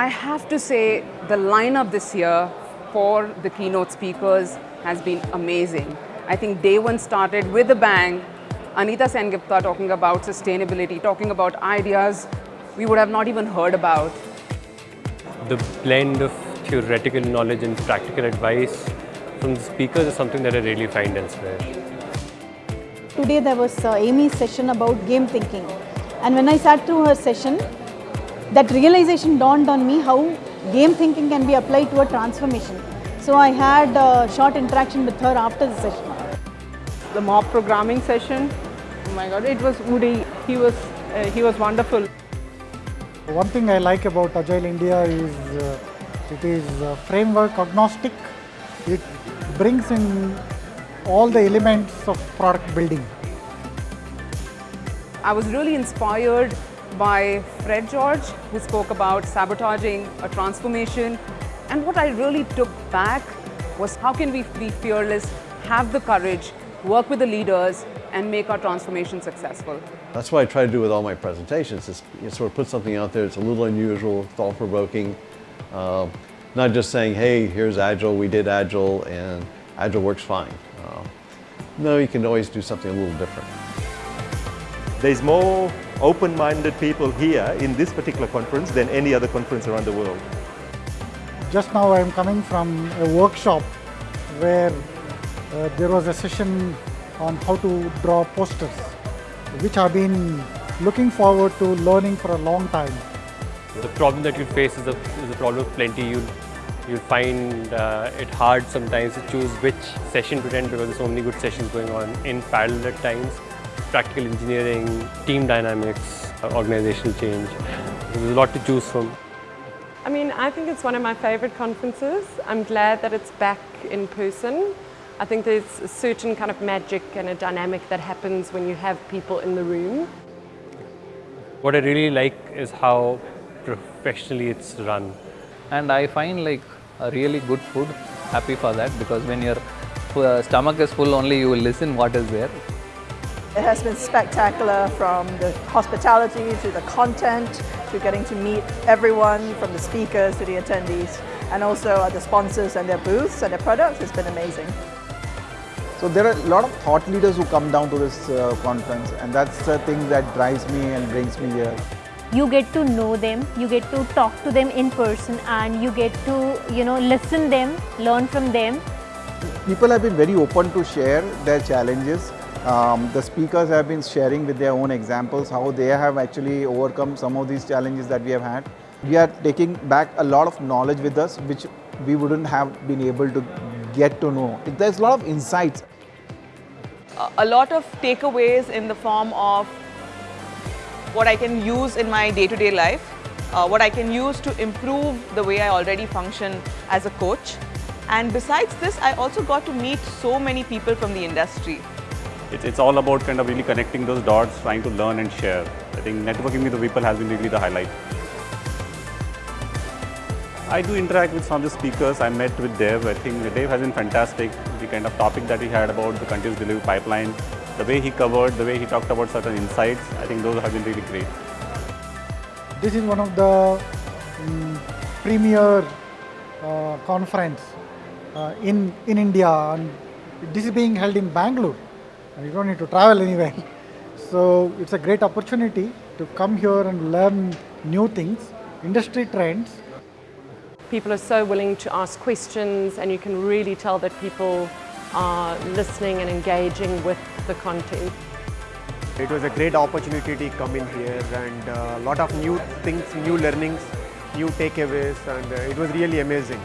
I have to say the lineup this year for the keynote speakers has been amazing. I think day one started with a bang. Anita Sengupta talking about sustainability, talking about ideas we would have not even heard about. The blend of theoretical knowledge and practical advice from the speakers is something that I really find elsewhere. Today there was uh, Amy's session about game thinking and when I sat through her session, that realization dawned on me how game thinking can be applied to a transformation. So I had a short interaction with her after the session. The mob programming session, oh my god, it was Woody. He was, uh, he was wonderful. One thing I like about Agile India is uh, it is uh, framework agnostic. It brings in all the elements of product building. I was really inspired by Fred George, who spoke about sabotaging a transformation. And what I really took back was how can we be fearless, have the courage, work with the leaders, and make our transformation successful. That's what I try to do with all my presentations, is you know, sort of put something out there that's a little unusual, thought-provoking. Uh, not just saying, hey, here's Agile, we did Agile, and Agile works fine. Uh, no, you can always do something a little different. There's more open-minded people here in this particular conference than any other conference around the world. Just now I am coming from a workshop where uh, there was a session on how to draw posters, which I've been looking forward to learning for a long time. The problem that you face is a, is a problem of plenty. You'll, you'll find uh, it hard sometimes to choose which session to attend because there's so many good sessions going on in parallel at times. Practical engineering, team dynamics, organizational change. There's a lot to choose from. I mean, I think it's one of my favorite conferences. I'm glad that it's back in person. I think there's a certain kind of magic and a dynamic that happens when you have people in the room. What I really like is how professionally it's run. And I find like a really good food, happy for that because when your uh, stomach is full only you will listen what is there. It has been spectacular from the hospitality to the content to getting to meet everyone from the speakers to the attendees and also the sponsors and their booths and their products It's been amazing. So there are a lot of thought leaders who come down to this uh, conference and that's the thing that drives me and brings me here. You get to know them, you get to talk to them in person and you get to, you know, listen them, learn from them. People have been very open to share their challenges. Um, the speakers have been sharing with their own examples how they have actually overcome some of these challenges that we have had. We are taking back a lot of knowledge with us which we wouldn't have been able to get to know. There's a lot of insights. A lot of takeaways in the form of what I can use in my day-to-day -day life, uh, what I can use to improve the way I already function as a coach. And besides this, I also got to meet so many people from the industry. It's, it's all about kind of really connecting those dots, trying to learn and share. I think networking with the people has been really the highlight. I do interact with some of the speakers. I met with Dev. I think Dev has been fantastic. The kind of topic that he had about the continuous delivery pipeline, the way he covered, the way he talked about certain insights, I think those have been really great. This is one of the um, premier uh, conference uh, in, in India and this is being held in Bangalore you don't need to travel anywhere. So it's a great opportunity to come here and learn new things, industry trends People are so willing to ask questions and you can really tell that people are listening and engaging with the content. It was a great opportunity to come in here and a lot of new things, new learnings, new takeaways and uh, it was really amazing.